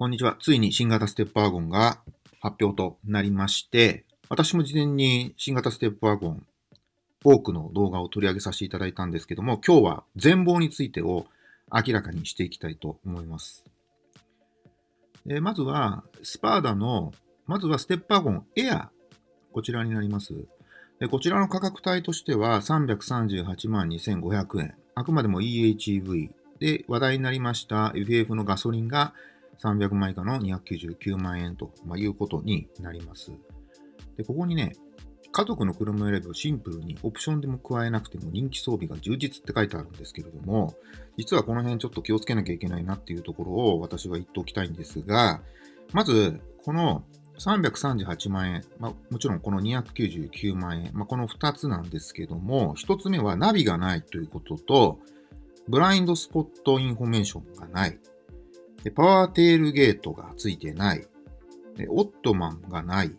こんにちは。ついに新型ステップワゴンが発表となりまして、私も事前に新型ステップワゴン多くの動画を取り上げさせていただいたんですけども、今日は全貌についてを明らかにしていきたいと思います。えまずは、スパーダの、まずはステップワゴンエア、こちらになります。でこちらの価格帯としては338万2500円。あくまでも EHEV で話題になりました FF のガソリンが300万以下の299万円と、まいうことになります。で、ここにね、家族の車選びをシンプルにオプションでも加えなくても人気装備が充実って書いてあるんですけれども、実はこの辺ちょっと気をつけなきゃいけないなっていうところを私は言っておきたいんですが、まず、この338万円、まあ、もちろんこの299万円、まあ、この2つなんですけども、1つ目はナビがないということと、ブラインドスポットインフォメーションがない。でパワーテールゲートがついてない。でオットマンがない。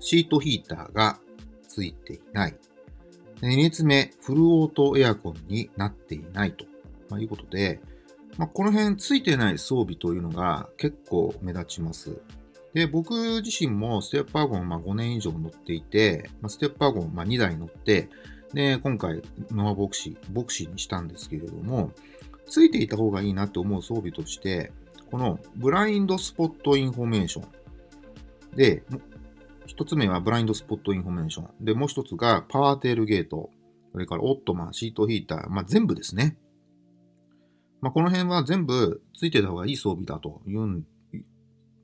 シートヒーターがついていない。2列目、フルオートエアコンになっていないと、まあ、いうことで、まあ、この辺ついてない装備というのが結構目立ちます。で、僕自身もステップワゴンまあ5年以上乗っていて、まあ、ステップワゴンまあ2台乗って、で、今回ノアヴォクシー、ヴォクシーにしたんですけれども、ついていた方がいいなって思う装備として、このブラインドスポットインフォメーション。で、一つ目はブラインドスポットインフォメーション。で、もう一つがパワーテールゲート。それからオットマン、シートヒーター。まあ、全部ですね。まあ、この辺は全部ついてた方がいい装備だというん、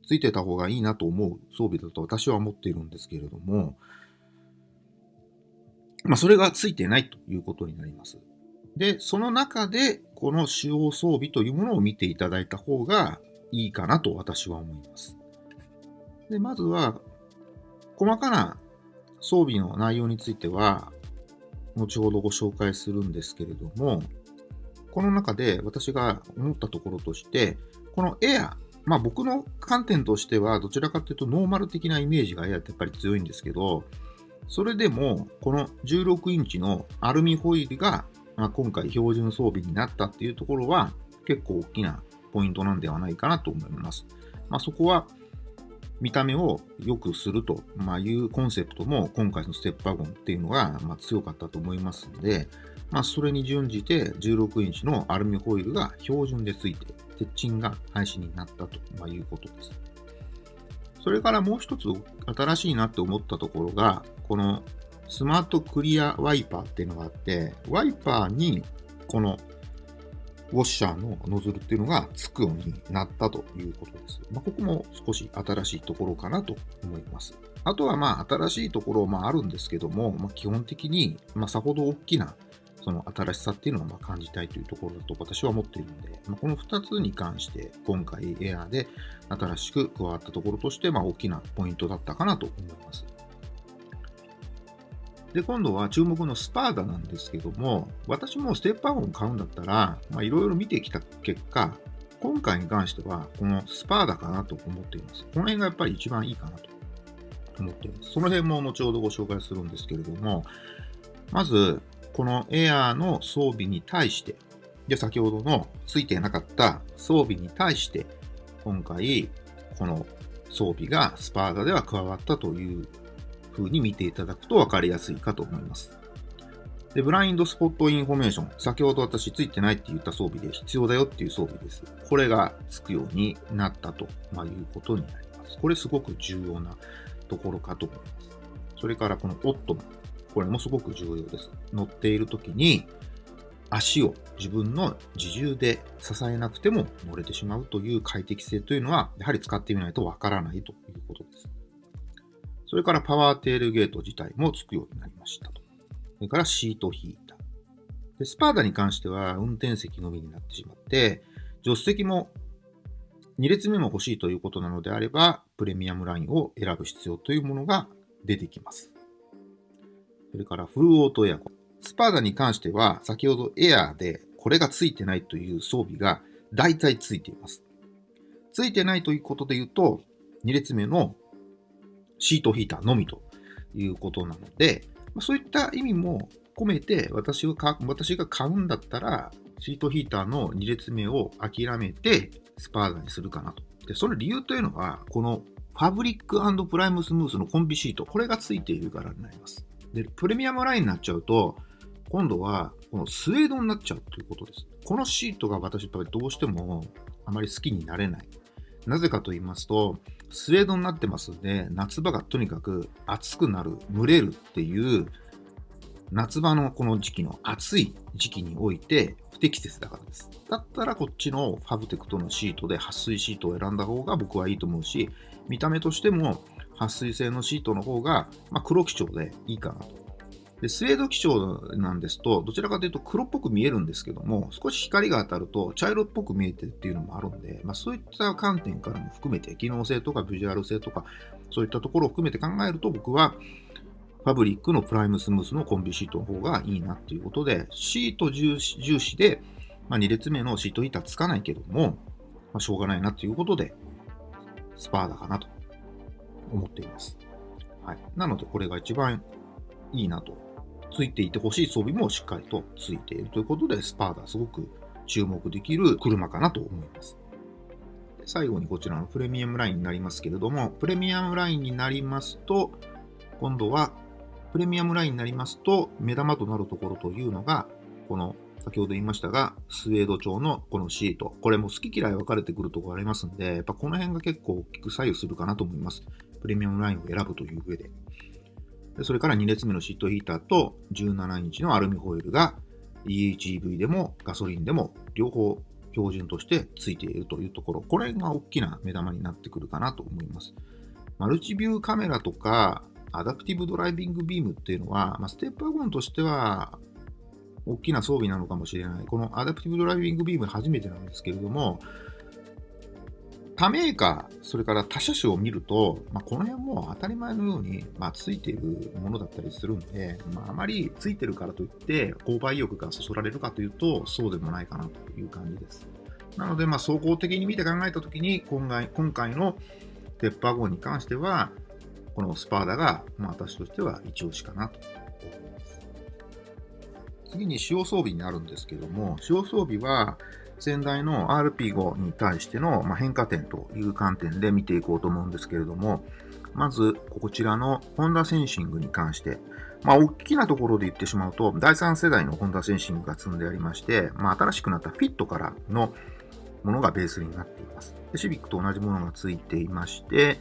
ついてた方がいいなと思う装備だと私は思っているんですけれども、まあ、それがついてないということになります。で、その中で、この主要装備というものを見ていただいた方がいいかなと私は思います。で、まずは、細かな装備の内容については、後ほどご紹介するんですけれども、この中で私が思ったところとして、このエア、まあ僕の観点としては、どちらかというとノーマル的なイメージがエアってやっぱり強いんですけど、それでも、この16インチのアルミホイールがまあ、今回標準装備になったっていうところは結構大きなポイントなんではないかなと思います。まあ、そこは見た目を良くするというコンセプトも今回のステップワゴンっていうのがま強かったと思いますので、まあ、それに準じて16インチのアルミホイルが標準でついて、鉄鎮が廃止になったということです。それからもう一つ新しいなって思ったところが、このスマートクリアワイパーっていうのがあって、ワイパーにこのウォッシャーのノズルっていうのがつくようになったということです。まあ、ここも少し新しいところかなと思います。あとはまあ新しいところもあるんですけども、まあ、基本的にまさほど大きなその新しさっていうのをま感じたいというところだと私は思っているので、まあ、この2つに関して今回エアーで新しく加わったところとしてま大きなポイントだったかなと思います。で、今度は注目のスパーダなんですけども、私もステップワゴン買うんだったら、いろいろ見てきた結果、今回に関しては、このスパーダかなと思っています。この辺がやっぱり一番いいかなと思っています。その辺も後ほどご紹介するんですけれども、まず、このエアーの装備に対して、で、先ほどのついてなかった装備に対して、今回、この装備がスパーダでは加わったという風に見ていただくと分かりやすいかと思います。で、ブラインドスポットインフォメーション。先ほど私ついてないって言った装備で必要だよっていう装備です。これがつくようになったと、まいうことになります。これすごく重要なところかと思います。それからこのオットマン。これもすごく重要です。乗っている時に足を自分の自重で支えなくても乗れてしまうという快適性というのは、やはり使ってみないとわからないということです。それからパワーテールゲート自体もつくようになりましたと。それからシートヒーター。でスパーダに関しては運転席のみになってしまって、助手席も2列目も欲しいということなのであれば、プレミアムラインを選ぶ必要というものが出てきます。それからフルオートエアコン。スパーダに関しては、先ほどエアーでこれがついてないという装備が大体ついています。ついてないということで言うと、2列目のシートヒーターのみということなので、まそういった意味も込めて私が私が買うんだったら、シートヒーターの2列目を諦めてスパーダにするかなと。で、その理由というのは、このファブリックプライムスムースのコンビシート、これがついているからになります。で、プレミアムラインになっちゃうと、今度はこのスウェードになっちゃうということです。このシートが私どうしてもあまり好きになれない。なぜかと言いますと、スウェードになってますんで、夏場がとにかく暑くなる、蒸れるっていう夏場のこの時期の暑い時期において不適切だからです。だったらこっちのファブテクトのシートで撥水シートを選んだ方が僕はいいと思うし、見た目としても撥水性のシートの方が、まあ、黒基調でいいかなと。でスウェード基調なんですと、どちらかというと黒っぽく見えるんですけども、少し光が当たると茶色っぽく見えてるっていうのもあるんで、まあ、そういった観点からも含めて、機能性とかビジュアル性とか、そういったところを含めて考えると、僕はファブリックのプライムスムースのコンビシートの方がいいなっていうことで、シート重視で、まあ、2列目のシートヒーターつかないけども、まあ、しょうがないなっていうことで、スパーダかなと思っています。はい。なので、これが一番いいなと。ついていてほしい装備もしっかりとついているということで、スパーダすごく注目できる車かなと思います。最後にこちらのプレミアムラインになりますけれども、プレミアムラインになりますと、今度はプレミアムラインになりますと、目玉となるところというのが、この先ほど言いましたが、スウェード調のこのシート。これも好き嫌い分かれてくるところありますんで、やっぱこの辺が結構大きく左右するかなと思います。プレミアムラインを選ぶという上で。それから2列目のシートヒーターと17インチのアルミホイールが EHEV でもガソリンでも両方標準としてついているというところ。これが大きな目玉になってくるかなと思います。マルチビューカメラとか、アダプティブドライビングビームっていうのは、まあ、ステップワゴンとしては大きな装備なのかもしれない。このアダプティブドライビングビーム初めてなんですけれども、他メーカー、それから他車種を見ると、まあ、この辺も当たり前のように、まあ、ついているものだったりするんで、まあ、あまりついてるからといって、購買意欲がそそられるかというと、そうでもないかなという感じです。なので、まあ、総合的に見て考えたときに、今回今回のテッパー号に関しては、このスパーダが、まあ、私としては一押しかなと思います。次に使用装備になるんですけども、使用装備は、先代の RP5 に対しての変化点という観点で見ていこうと思うんですけれども、まず、こちらのホンダセンシングに関して、まあ、大きなところで言ってしまうと、第3世代のホンダセンシングが積んでありまして、まあ、新しくなったフィットからのものがベースになっています。でシビックと同じものがついていまして、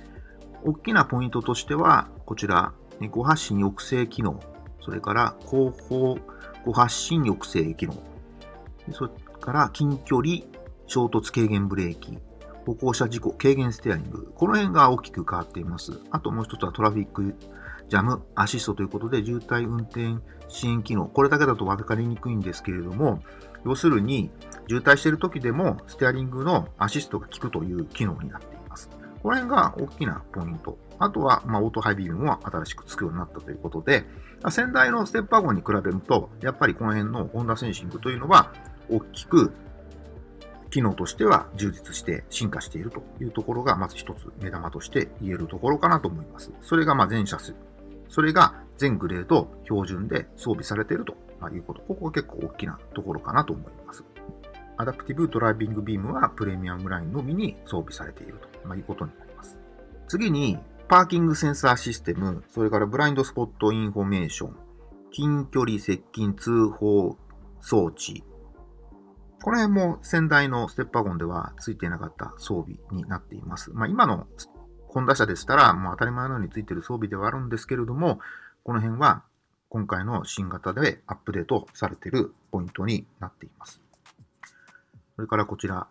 大きなポイントとしては、こちら、誤発信抑制機能、それから後方誤発信抑制機能、から近距離衝突軽減ブレーキ、歩行者事故軽減ステアリング、この辺が大きく変わっています。あともう一つはトラフィックジャムアシストということで、渋滞運転支援機能、これだけだと分かりにくいんですけれども、要するに渋滞している時でもステアリングのアシストが効くという機能になっています。この辺が大きなポイント。あとは、まあ、オートハイビームも新しくつくようになったということで、先代のステップワゴンに比べると、やっぱりこの辺のホンダセンシングというのは、大きく機能としては充実して進化しているというところが、まず一つ目玉として言えるところかなと思います。それがま全車種、それが全グレード標準で装備されているということ。ここが結構大きなところかなと思います。アダプティブドライビングビームはプレミアムラインのみに装備されていると、いうことになります。次に、パーキングセンサーシステム、それからブラインドスポットインフォメーション、近距離接近通報装置。この辺も先代のステップワゴンでは付いていなかった装備になっています。まあ、今のホンダ車でしたら、もう当たり前のように付いている装備ではあるんですけれども、この辺は今回の新型でアップデートされているポイントになっています。それからこちら、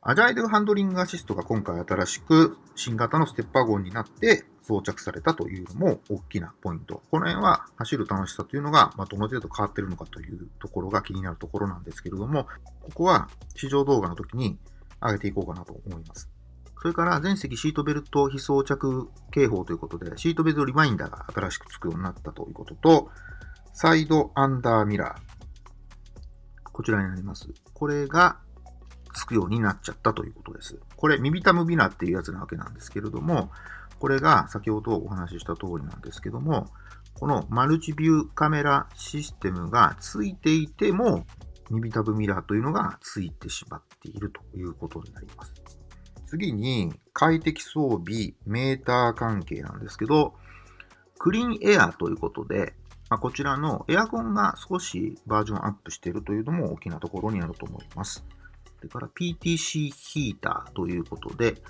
アジャイルハンドリングアシストが今回新しく新型のステッパーゴンになって装着されたというのも大きなポイント。この辺は走る楽しさというのが、まどの程度変わってるのかというところが気になるところなんですけれども、ここは試乗動画の時に上げていこうかなと思います。それから全席シートベルト非装着警報ということで、シートベルトリマインダーが新しくつくようになったということと、サイドアンダーミラー。こちらになります。これがつくようになっちゃったということです。これ、ミビタムビナっていうやつなわけなんですけれども、これが先ほどお話しした通りなんですけども、このマルチビューカメラシステムがついていても、耳タブミラーというのがついてしまっているということになります。次に、快適装備、メーター関係なんですけど、クリーンエアということで、まあ、こちらのエアコンが少しバージョンアップしているというのも大きなところになると思います。それから PTC ヒーターということで、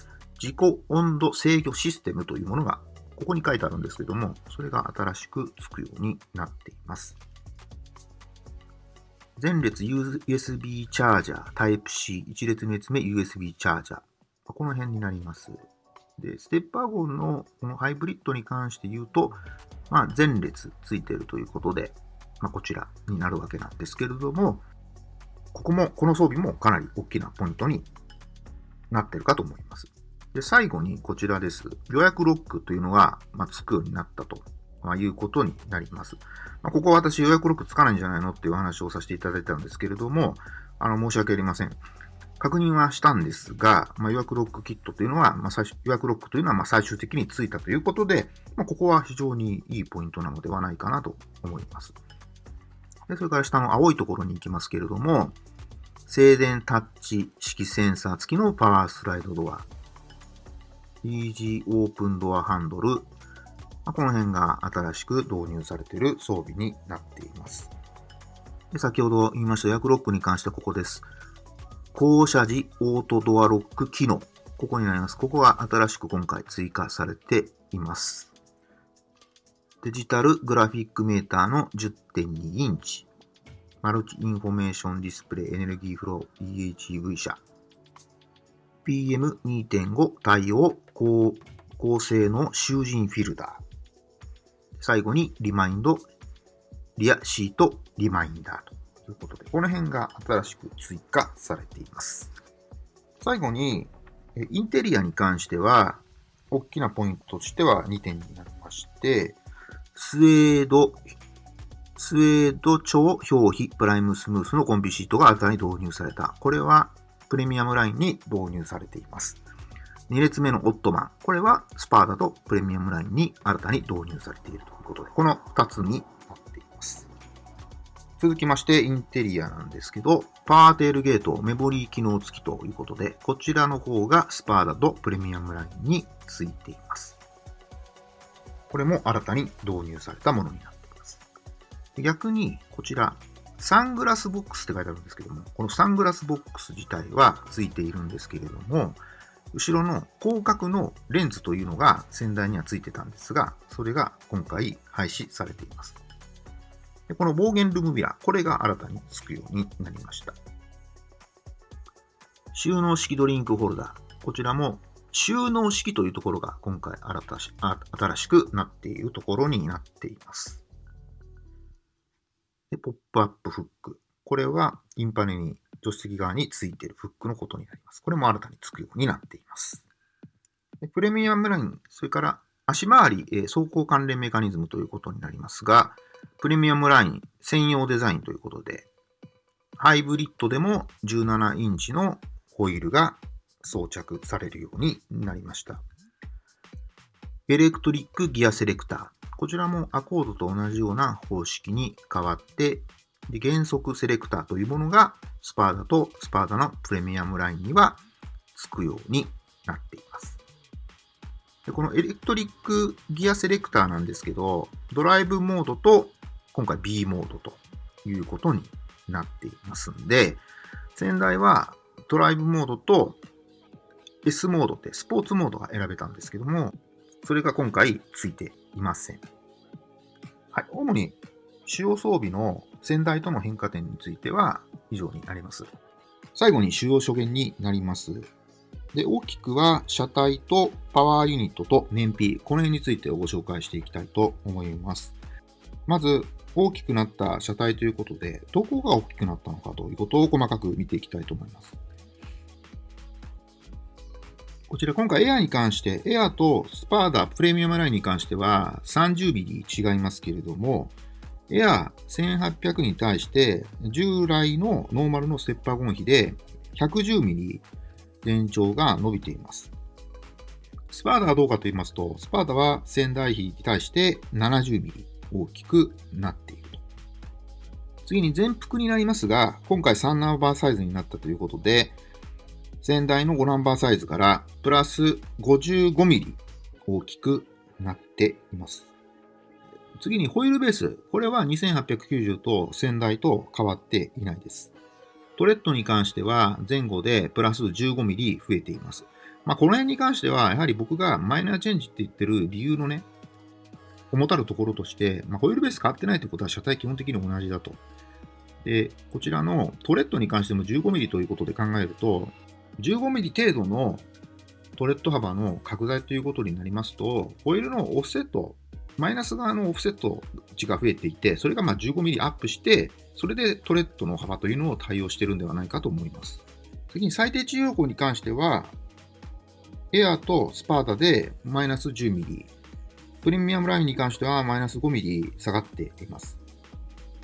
自己温度制御システムというものがここに書いてあるんですけども、それが新しくつくようになっています。前列 USB チャージャー、Type-C、1列目列目 USB チャージャー。この辺になります。で、ステップワゴンのこのハイブリッドに関して言うと、まあ、前列ついているということで、まあ、こちらになるわけなんですけれども、ここも、この装備もかなり大きなポイントになっているかと思います。で、最後にこちらです。予約ロックというのが、まあ、つくようになったとまあ、いうことになります。まあ、ここは私予約ロックつかないんじゃないのっていう話をさせていただいたんですけれども、あの、申し訳ありません。確認はしたんですが、まあ、予約ロックキットというのは、まあ、最予約ロックというのはま最終的についたということで、まあ、ここは非常にいいポイントなのではないかなと思います。でそれから下の青いところに行きますけれども、静電タッチ式センサー付きのパワースライドドア、イージーオープンドアハンドル、まこの辺が新しく導入されている装備になっています。で先ほど言いました予約ロックに関してはここです。降車時オートドアロック機能。ここになります。ここが新しく今回追加されています。デジタルグラフィックメーターの10.2インチ。マルチインフォメーションディスプレイエネルギーフロー e:HEV 車。PM2.5 対応高高性能集塵フィルター。最後にリマインド、リアシート、リマインダーということで、この辺が新しく追加されています。最後に、インテリアに関しては、大きなポイントとしては2点になりまして、スウェード、スウェード超表皮プライムスムースのコンビシートが新たに導入された。これはプレミアムラインに導入されています。2列目のオットマン。これはスパーダとプレミアムラインに新たに導入されているということで、この2つになっています。続きまして、インテリアなんですけど、パワーテールゲートメモリー機能付きということで、こちらの方がスパーダとプレミアムラインに付いています。これも新たに導入されたものになっています。逆に、こちら、サングラスボックスって書いてあるんですけども、このサングラスボックス自体は付いているんですけれども、後ろの広角のレンズというのが先代にはついてたんですが、それが今回廃止されています。でこの暴言ルームミラ、これが新たにつくようになりました。収納式ドリンクホルダー。こちらも収納式というところが今回新しくなっているところになっています。でポップアップフック。これはインパネに助手席側についているフックのことになります。これも新たにつくようになっています。でプレミアムライン、それから足回り、え、走行関連メカニズムということになりますが、プレミアムライン専用デザインということで、ハイブリッドでも17インチのホイールが装着されるようになりました。エレクトリックギアセレクター。こちらもアコードと同じような方式に変わって、で原則セレクターというものがスパーダとスパーダのプレミアムラインにはつくようになっています。でこのエレクトリックギアセレクターなんですけど、ドライブモードと今回 B モードということになっていますんで、先代はドライブモードと S モードってスポーツモードが選べたんですけども、それが今回ついていません。はい。主に主要装備の先代との変化点については以上になります。最後に主要諸言になります。で、大きくは車体とパワーユニットと燃費、この辺についてご紹介していきたいと思います。まず、大きくなった車体ということで、どこが大きくなったのかということを細かく見ていきたいと思います。こちら今回エアに関して、エアとスパーダプレミアムラインに関しては 30mm 違いますけれども、エア1800に対して、従来のノーマルのステッパーゴン比で 110mm 全長が伸びています。スパーダはどうかと言いますと、スパーダは仙台比に対して 70mm 大きくなっていると。次に全幅になりますが、今回3ナンバーサイズになったということで、先代の5ナンバーサイズからプラス 55mm 大きくなっています。次にホイールベース。これは2890と先代と変わっていないです。トレッドに関しては前後でプラス 15mm 増えています。まあ、この辺に関しては、やはり僕がマイナーチェンジって言ってる理由のね、重たるところとして、まあ、ホイールベース変わってないということは車体基本的に同じだと。で、こちらのトレッドに関しても 15mm ということで考えると、15mm 程度のトレッド幅の拡大ということになりますと、ホイールのオフセット、マイナス側のオフセット値が増えていて、それがま 15mm アップして、それでトレッドの幅というのを対応しているんではないかと思います。次に最低治療項に関しては、エアとスパーダでマイナス 10mm、プレミアムラインに関してはマイナス 5mm 下がっています。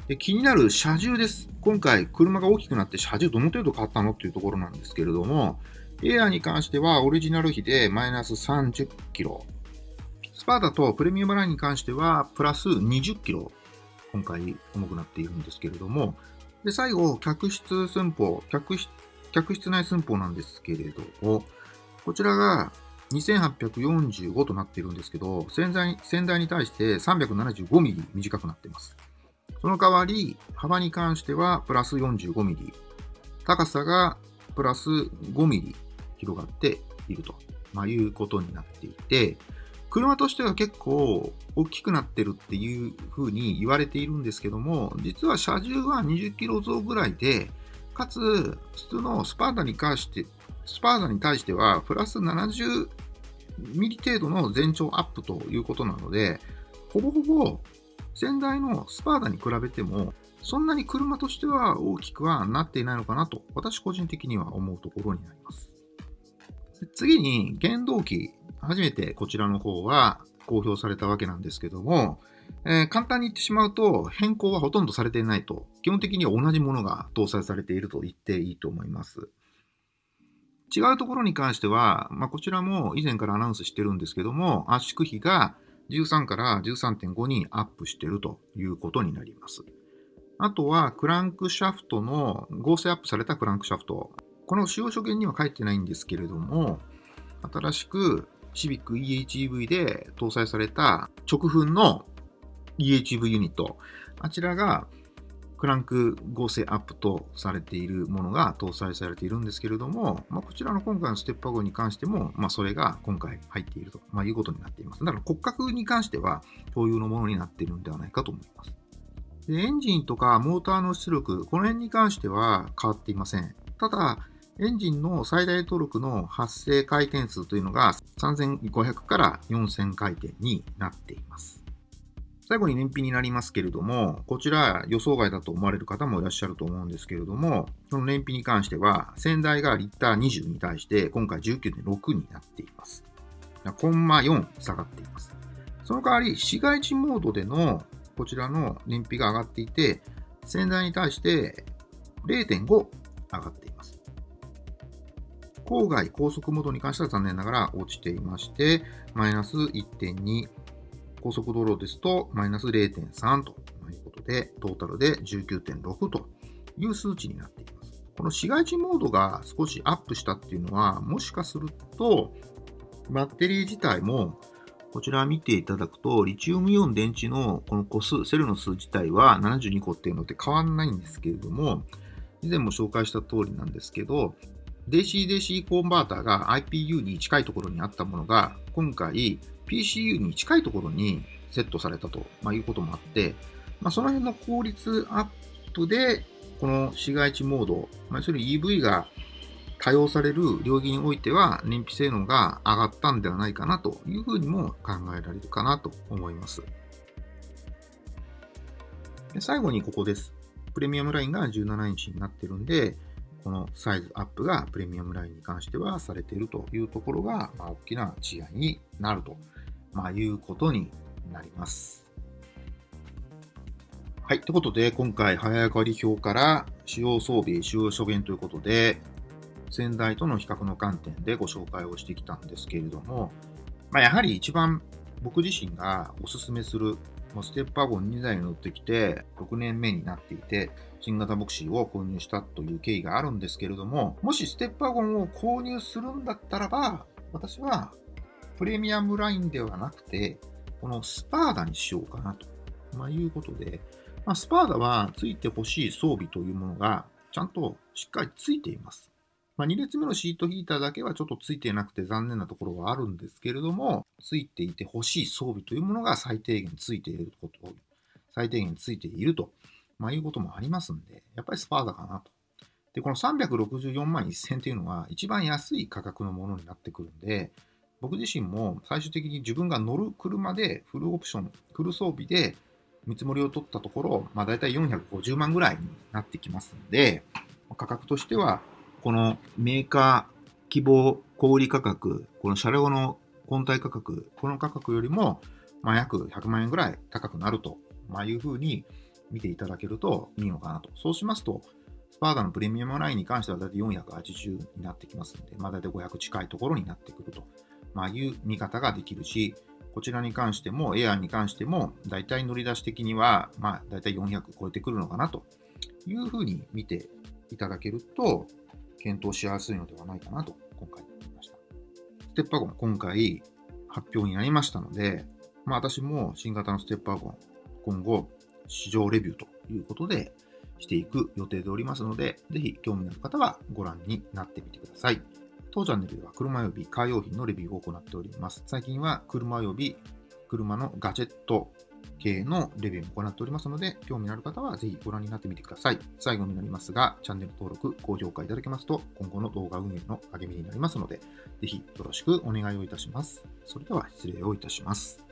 で気になる車重です。今回、車が大きくなって車重どの程度変わったのっていうところなんですけれども、エアーに関してはオリジナル比でマイナス30キロ。スパーダとプレミアムラインに関してはプラス20キロ。今回重くなっているんですけれども、で、最後、客室寸法、客室、客室内寸法なんですけれども、こちらが2845となっているんですけど、先代に対して375ミリ短くなっています。その代わり、幅に関してはプラス45ミリ、高さがプラス5ミリ広がっていると、まあ、いうことになっていて、車としては結構大きくなってるっていうふうに言われているんですけども、実は車重は20キロ増ぐらいで、かつ、普通のスパーダに関して、スパーダに対しては、プラス70ミリ程度の全長アップということなので、ほぼほぼ先代のスパーダに比べても、そんなに車としては大きくはなっていないのかなと、私個人的には思うところになります。次に、原動機。初めてこちらの方は公表されたわけなんですけども、えー、簡単に言ってしまうと、変更はほとんどされていないと、基本的には同じものが搭載されていると言っていいと思います。違うところに関しては、まあ、こちらも以前からアナウンスしてるんですけども、圧縮比が13から13.5にアップしてるということになります。あとは、クランクシャフトの合成アップされたクランクシャフト。この使用所限には書いてないんですけれども、新しくシビック EHEV で搭載された直噴の EHEV ユニット。あちらがクランク合成アップとされているものが搭載されているんですけれども、まあ、こちらの今回のステップワゴに関しても、まあ、それが今回入っていると、まあ、いうことになっています。だから骨格に関しては共有のものになっているのではないかと思います。でエンジンとかモーターの出力、この辺に関しては変わっていません。ただ、エンジンの最大トルクの発生回転数というのが3500から4000回転になっています。最後に燃費になりますけれども、こちら予想外だと思われる方もいらっしゃると思うんですけれども、その燃費に関しては、先代がリッター20に対して、今回19.6になっています。コンマ4下がっています。その代わり、市街地モードでのこちらの燃費が上がっていて、先代に対して0.5上がっています。郊外高速モードに関しては残念ながら落ちていまして、マイナス1.2、高速道路ですと、マイナス0.3ということで、トータルで19.6という数値になっています。この市街地モードが少しアップしたっていうのは、もしかすると、バッテリー自体も、こちら見ていただくと、リチウムイオン電池のこの個数、セルの数自体は72個っていうのって変わんないんですけれども、以前も紹介した通りなんですけど、DC-DC コンバーターが IPU に近いところにあったものが、今回 PCU に近いところにセットされたと、まあ、いうこともあって、まあ、その辺の効率アップで、この市街地モード、まあ、要するに EV が多用される領域においては燃費性能が上がったんではないかなというふうにも考えられるかなと思います。で最後にここです。プレミアムラインが17インチになってるんで、このサイズアップがプレミアムラインに関してはされているというところが、まあ、大きな違いになるとまあ、いうことになります。はい。ということで、今回、早上がり表から使用装備、使用諸言ということで、先代との比較の観点でご紹介をしてきたんですけれども、まあ、やはり一番僕自身がお勧めするもうステップワゴン2台に乗ってきて、6年目になっていて、新型ボクシーを購入したという経緯があるんですけれども、もしステップワゴンを購入するんだったらば、私はプレミアムラインではなくて、このスパーダにしようかなと、まあ、いうことで、まあ、スパーダはついてほしい装備というものがちゃんとしっかりついています。まあ、2列目のシートヒーターだけはちょっとついていなくて残念なところはあるんですけれども、ついていてほしい装備というものが最低限ついていること、最低限ついていると、まあ、いうこともありますんで、やっぱりスパーダかなと。で、この364万1000っていうのは一番安い価格のものになってくるんで、僕自身も最終的に自分が乗る車でフルオプション、フル装備で見積もりを取ったところ、まあ、大体450万ぐらいになってきますんで、価格としてはこのメーカー希望小売価格、この車両の本体価格、この価格よりも、まあ、約100万円ぐらい高くなると、まあ、いうふうに見ていただけるといいのかなと。そうしますと、スパーダのプレミアムラインに関しては大体480になってきますので、まあ、大体500近いところになってくると、まあ、いう見方ができるし、こちらに関しても、エアーに関しても、大体乗り出し的には、まあ、大体400超えてくるのかなというふうに見ていただけると、検討しやすいのではないかなと今回思いました。ステップワゴン今回発表になりましたので、まあ私も新型のステップワゴン今後市場レビューということでしていく予定でおりますので、ぜひ興味のある方はご覧になってみてください。当チャンネルでは車及びカー用品のレビューを行っております。最近は車及び車のガジェット系のレビューも行っておりますので、興味のある方はぜひご覧になってみてください。最後になりますが、チャンネル登録、高評価いただけますと、今後の動画運営の励みになりますので、ぜひよろしくお願いをいたします。それでは失礼をいたします。